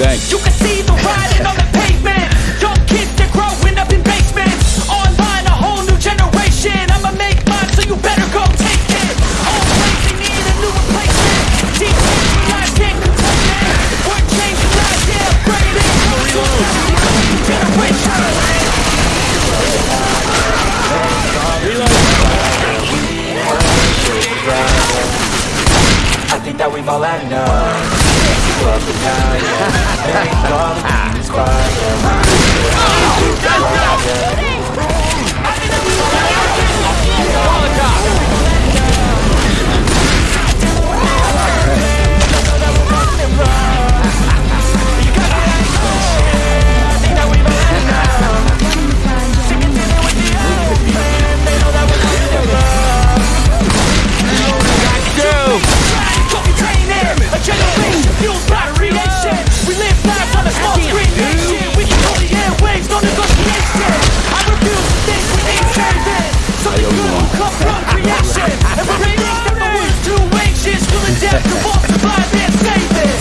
You can see think that we've all had enough But the now, yeah Make all the demons quiet fuels battery nation. We live lives on a small screen nation. We control the airwaves, no negotiation. I refuse to think we ain't saving. Something good will come from creation. And we're in that my words too anxious. We'll adapt to all survive and save it.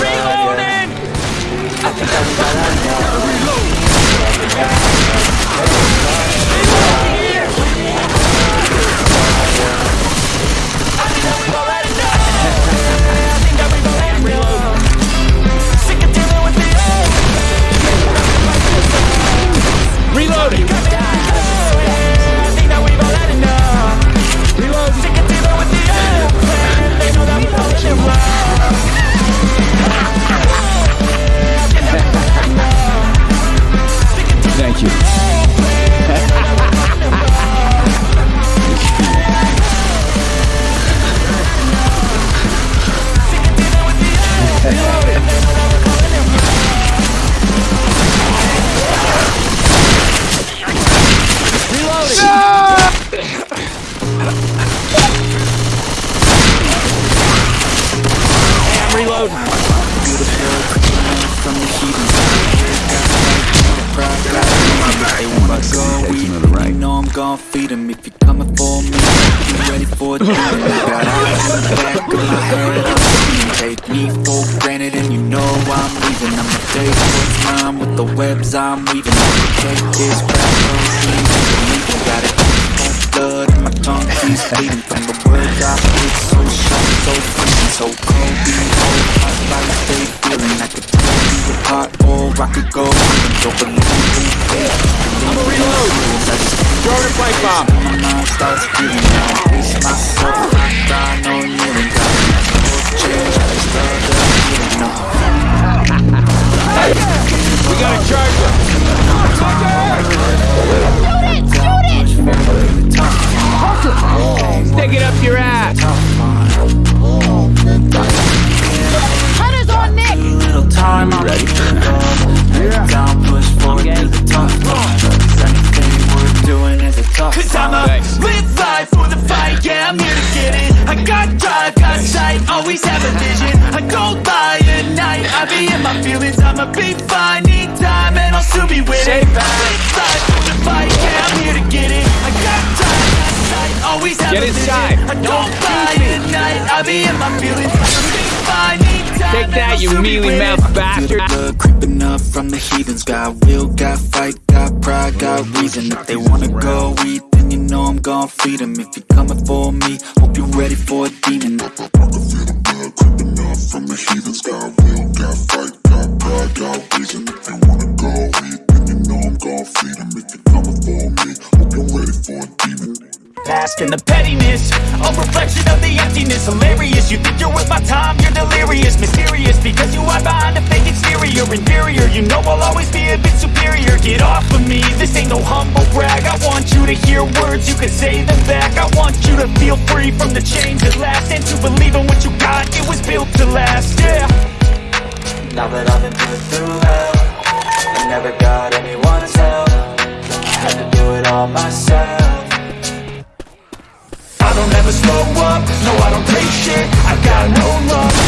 Reloading! I think I'm starts giving out. delirious, mysterious Because you hide behind a fake exterior. Inferior, you know I'll always be a bit superior. Get off of me, this ain't no humble brag. I want you to hear words, you can say them back. I want you to feel free from the chains at last. And to believe in what you got, it was built to last, yeah. Now that I've been put through hell I never got anyone's help. Had to do it all myself. I don't ever slow up, no I don't take shit. I've got no love.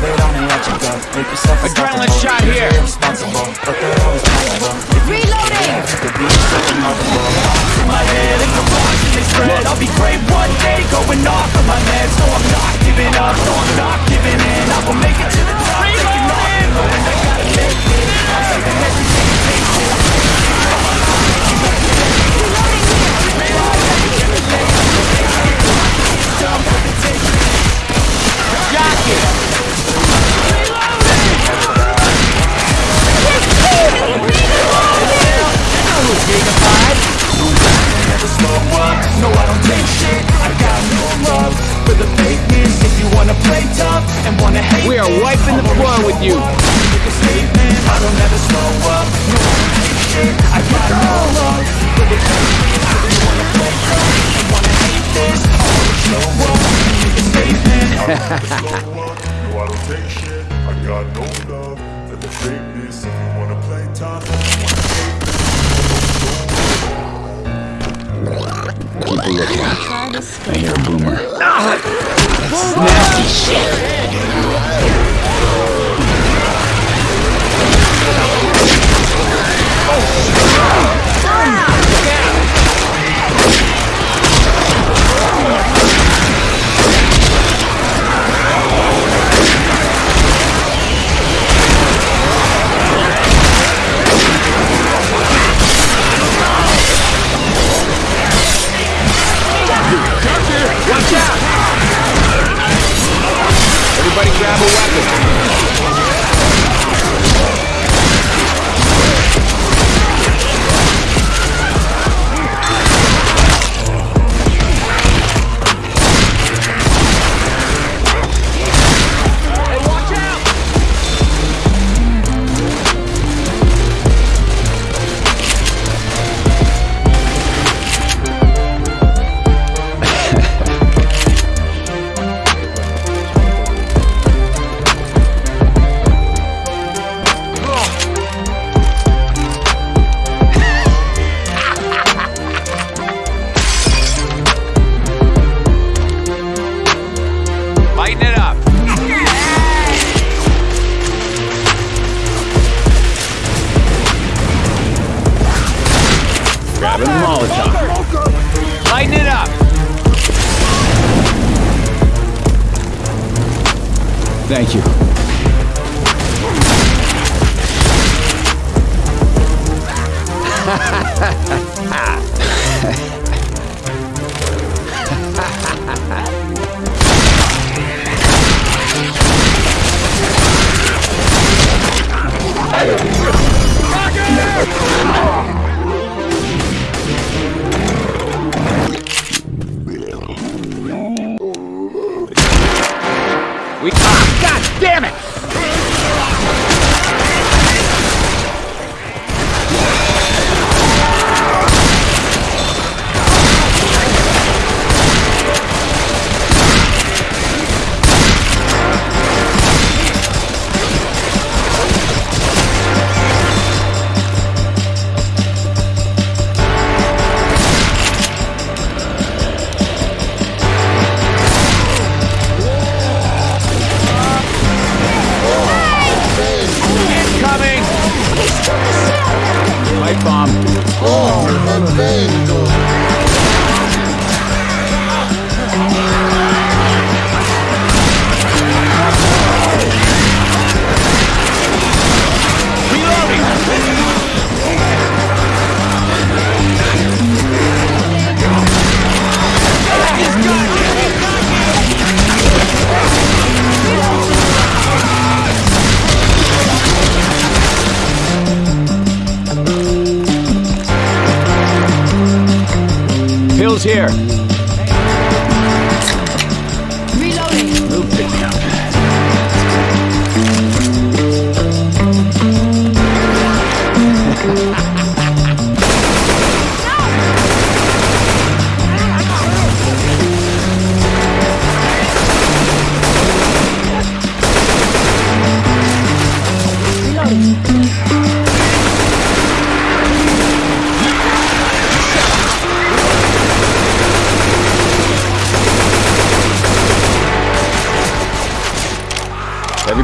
myself Adrenaline shot here. Irresponsible, but they're always possible. Reloading! To be so remarkable. In my head, it's a rush and they spread. I'll be great one day, going off of my meds. So I'm not giving up, so I'm not giving in. I will make it to the top. Taking off, knowing I gotta make it. I'm saving everything and patient. never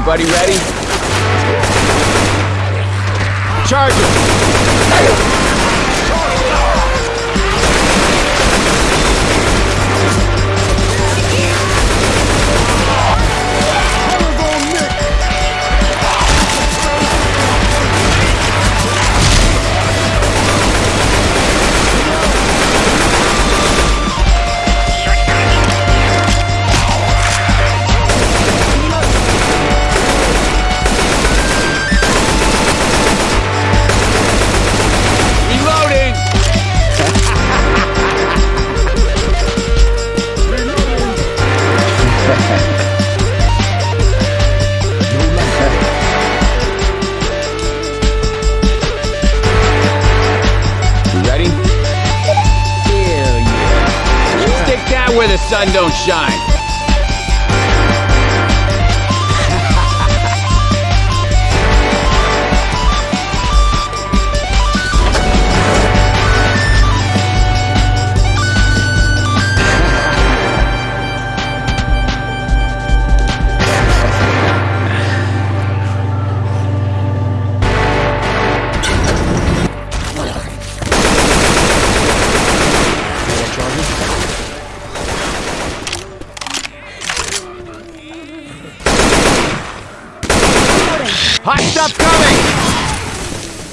Everybody ready? Charge it! Shine.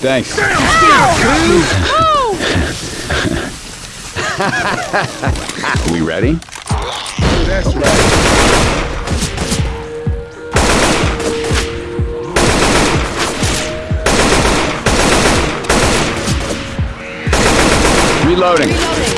Thanks. we ready? That's right. Reloading. Reloading.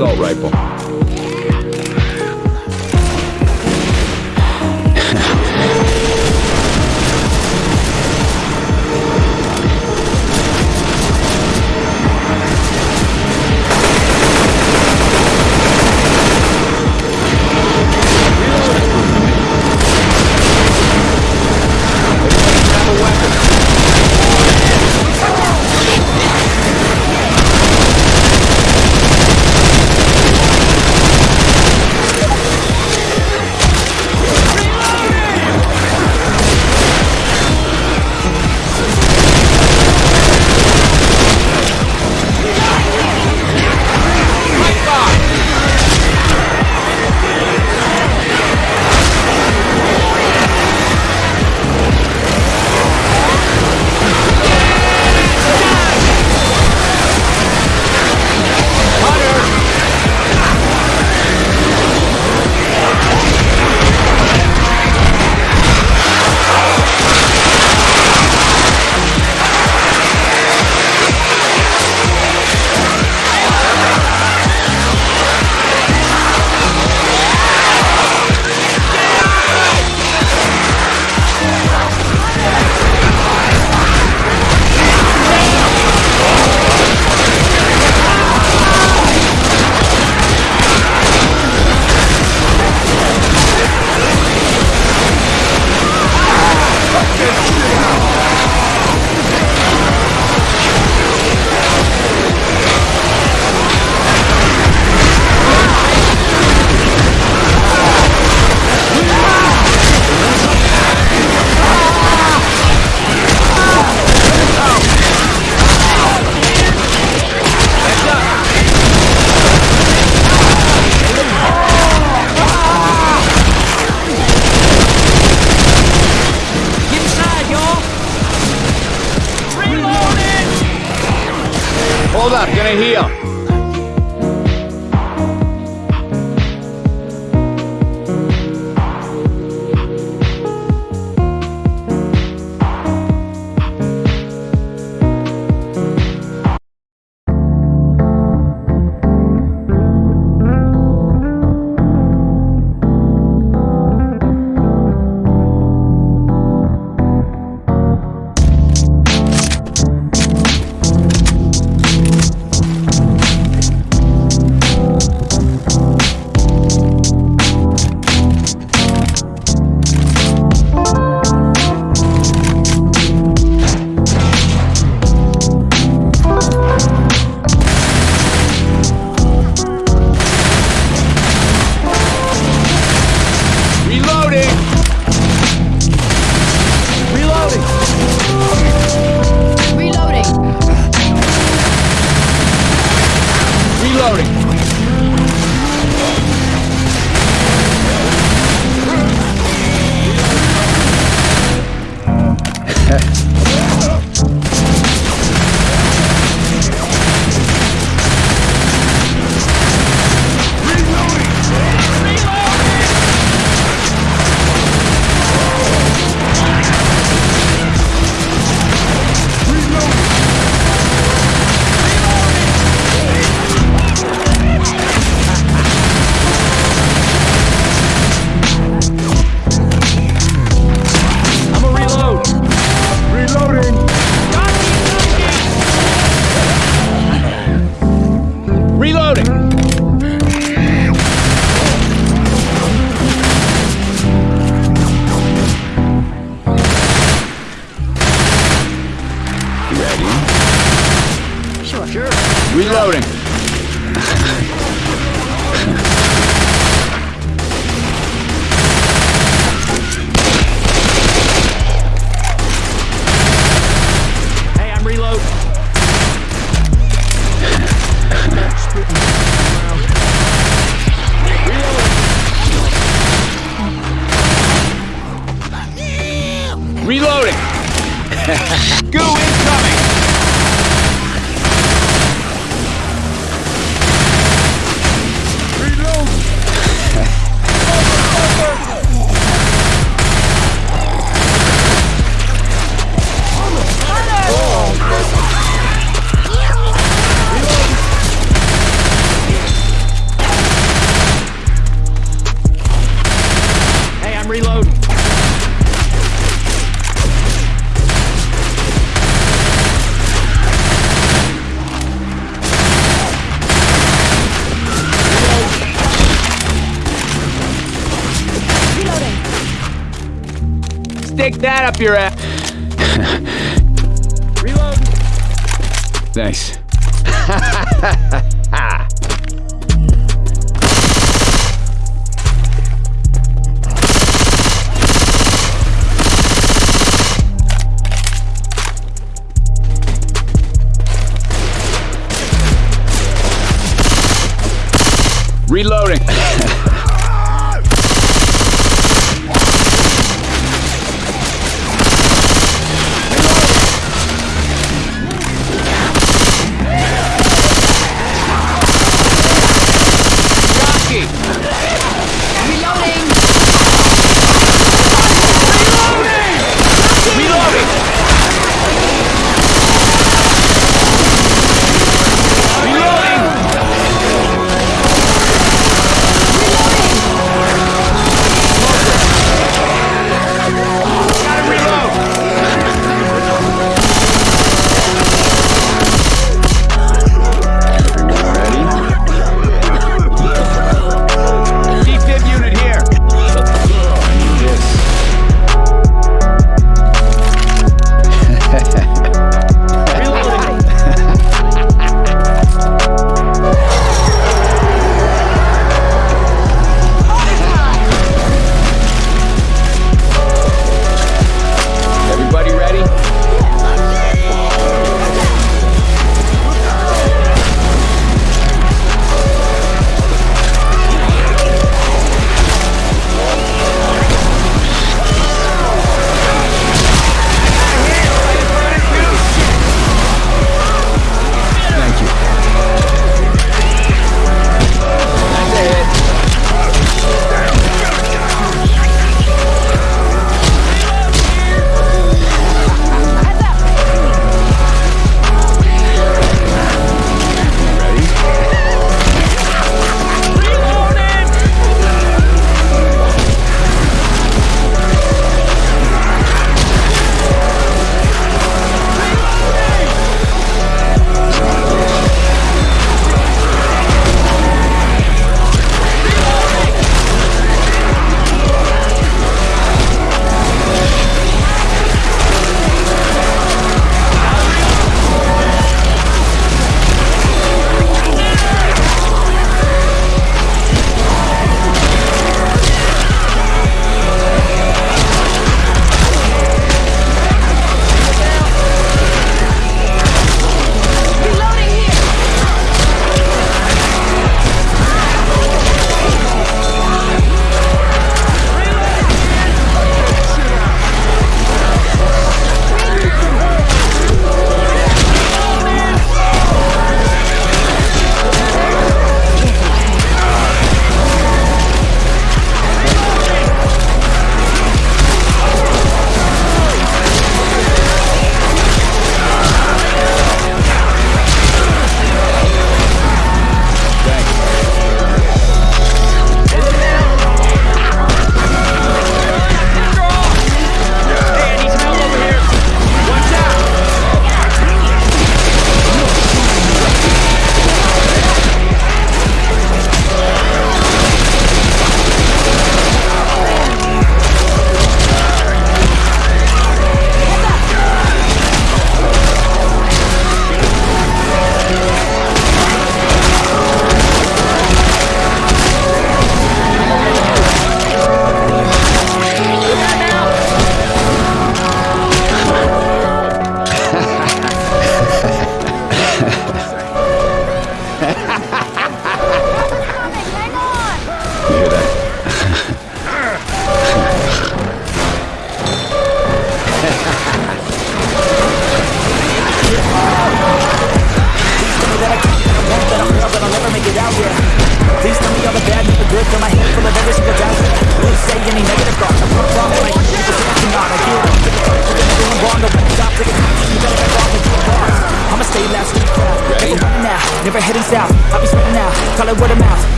Assault rifle. Goo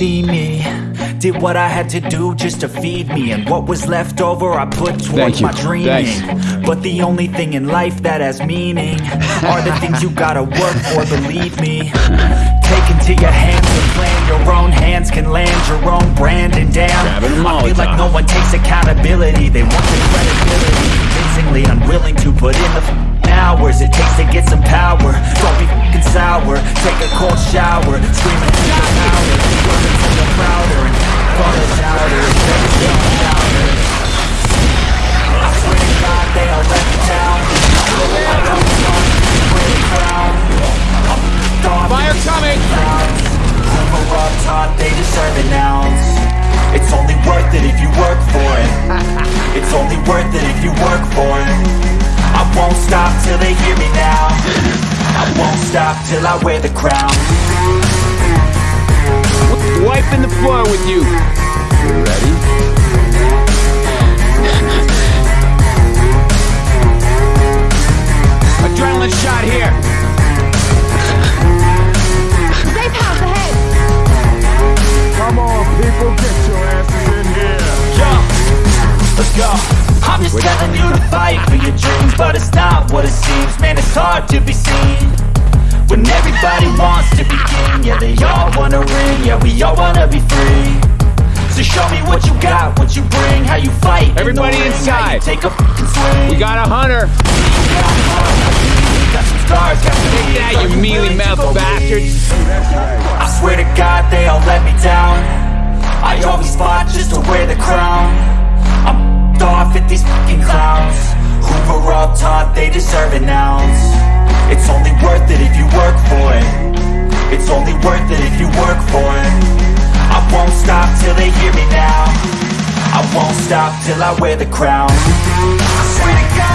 see me. Did what I had to do just to feed me. And what was left over I put towards my dreaming. Thanks. But the only thing in life that has meaning Are the things you gotta work for, believe me. Take into your hands the plan. Your own hands can land your own brand and damn I feel like no one takes accountability. They want the credibility. Convincingly unwilling to put in the hours It takes to get some power. Don't be f***ing sour. Take a cold shower. Scream into the louder Work until you're prouder And fall louder. Show louder. I swear to God they all let me down till I wear the crown Wiping the floor with you. You ready? Adrenaline shot here. Safe house ahead! Come on, people, get your asses in here. Yo, let's go I'm just telling you to fight for your dreams But it's not what it seems Man, it's hard to be seen When everybody wants to be king Yeah, they all wanna ring Yeah, we all wanna be free. So show me what you got, what you bring How you fight in Everybody ring, inside. take a swing. We got a hunter. Got some scars, got some Take that, you mealy to mouthed bastards. I swear to God they all let me down. I always fought just to wear the crown. I'm off at these fucking clowns. Who were all taught they deserve an ounce It's only worth it if you work for it. It's only worth it if you work for it. I won't stop till they hear me now. I won't stop till I wear the crown. I swear to God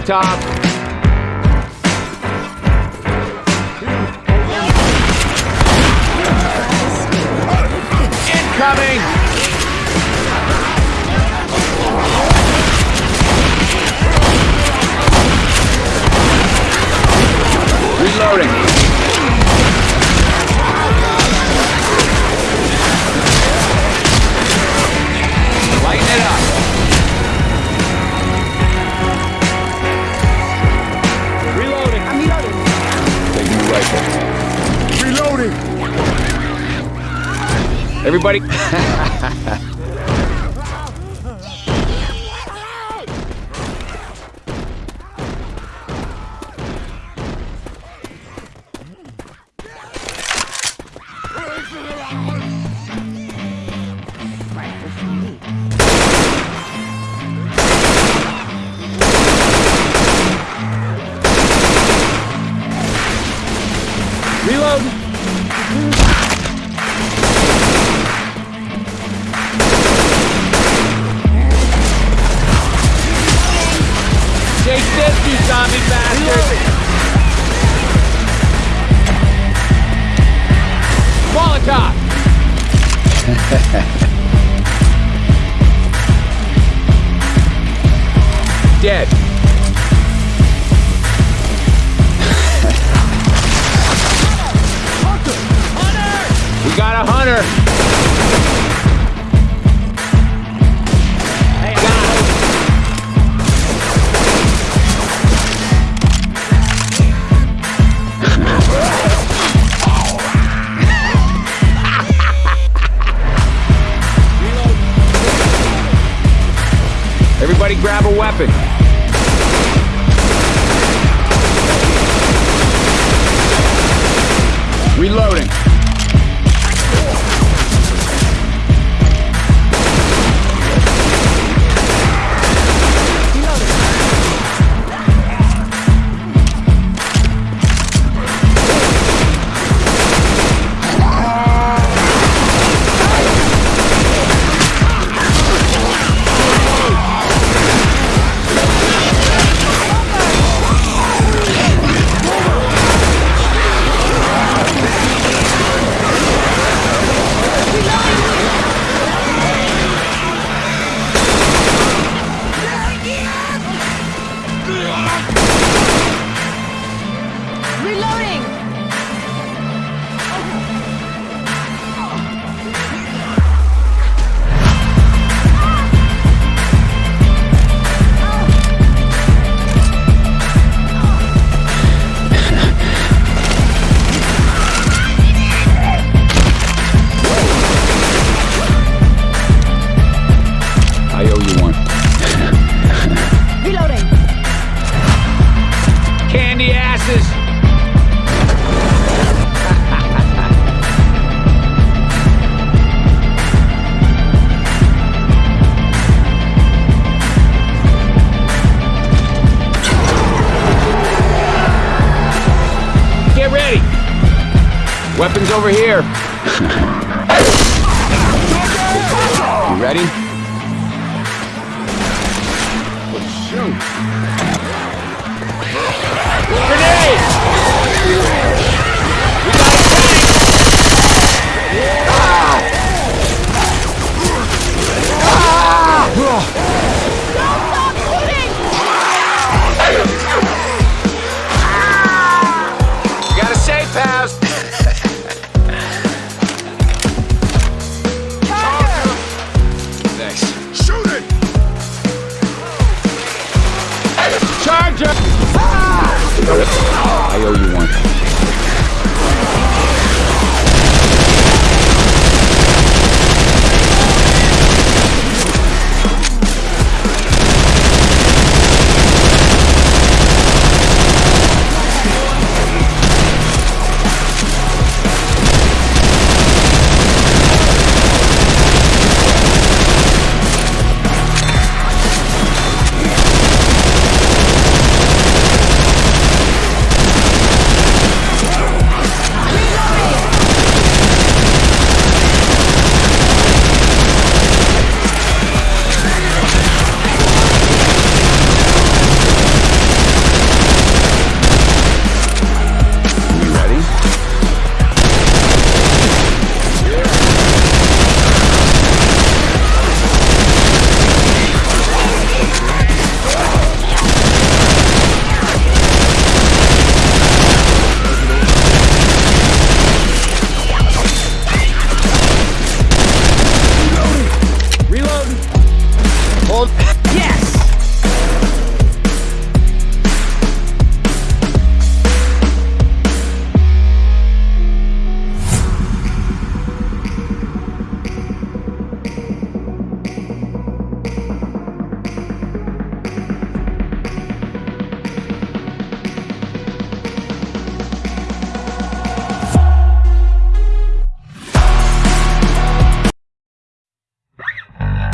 Molotov. Everybody. Molotov! Dead. We got a hunter! Grab a weapon. Reloading. Over here. I owe you one.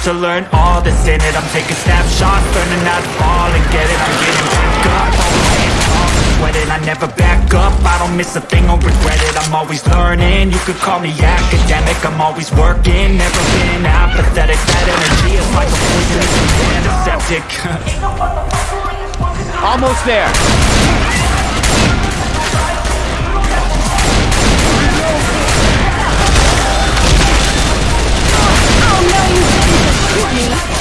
To learn all that's in it. I'm taking snapshots, learning how to and get it. I'm getting back up, off, sweat I never back up, I don't miss a thing or regret it. I'm always learning, you could call me academic. I'm always working, never been apathetic. That energy is like a poisonous antiseptic Almost there. You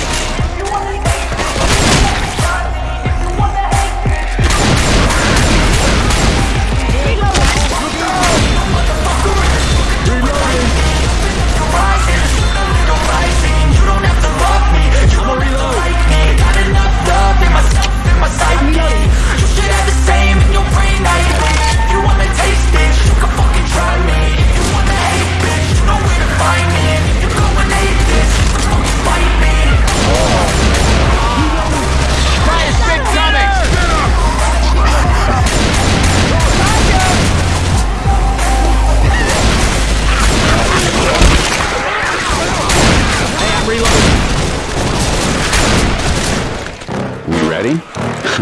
Please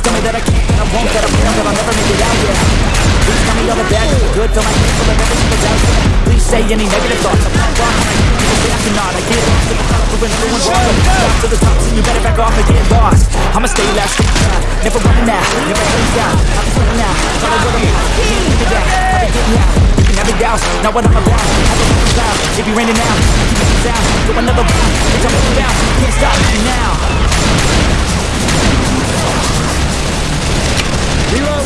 tell me that I can't, that I won't, that I won't, that I'll never make it out, yeah Please tell me all the bad, the good, fill my head full of every single doubt, Please say any negative thoughts, I'm not wrong people say I cannot I get lost in the crowd when everyone's wrong. Stop to the top, so you better back off and get lost. I'ma stay last, stay down, never running out, never down I'll be swimming out, follow what I'm out, can't keep it down, I'll be getting out. You can have it doubts, not what I'm about, have a fucking cloud It be raining now, keep it down, go another round. I'm moving down, can't stop me now Get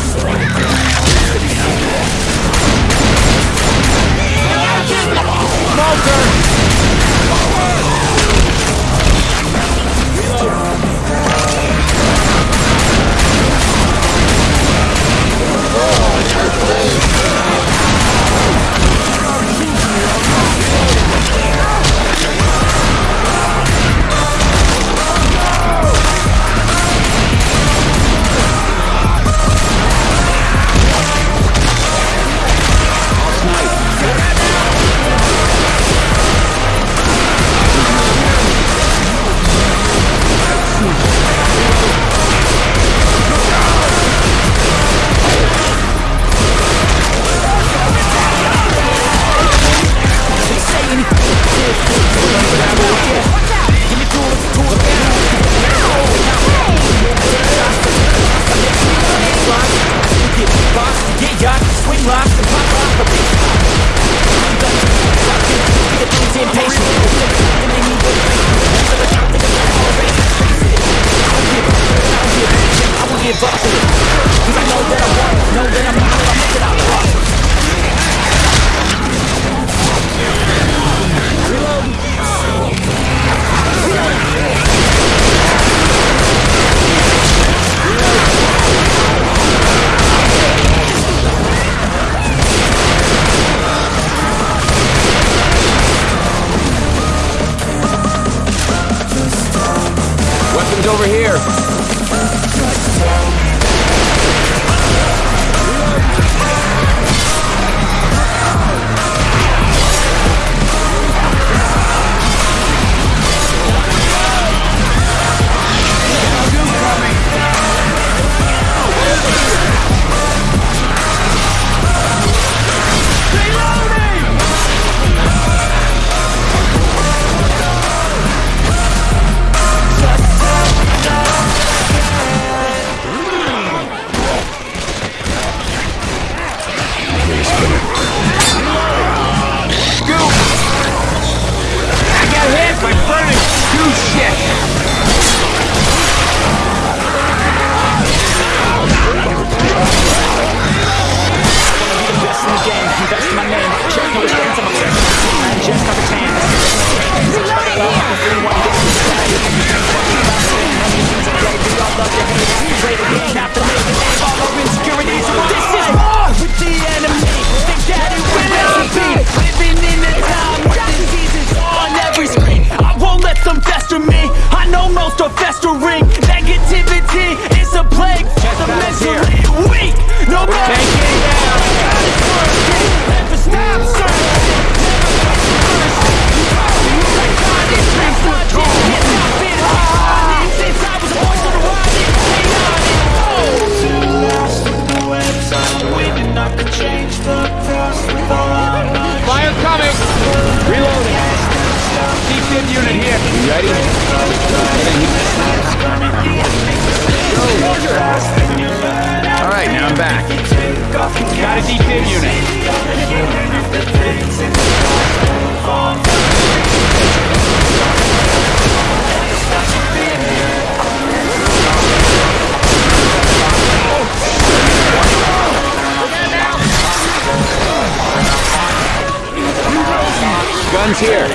Guns here.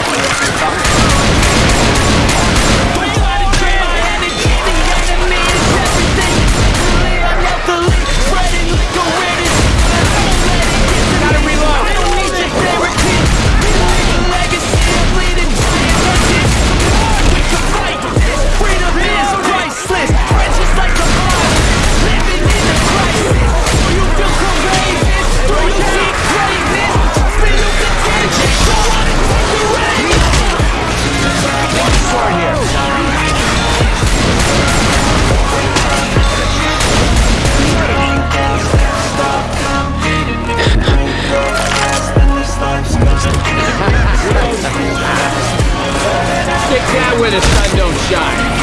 That where the sun don't shine.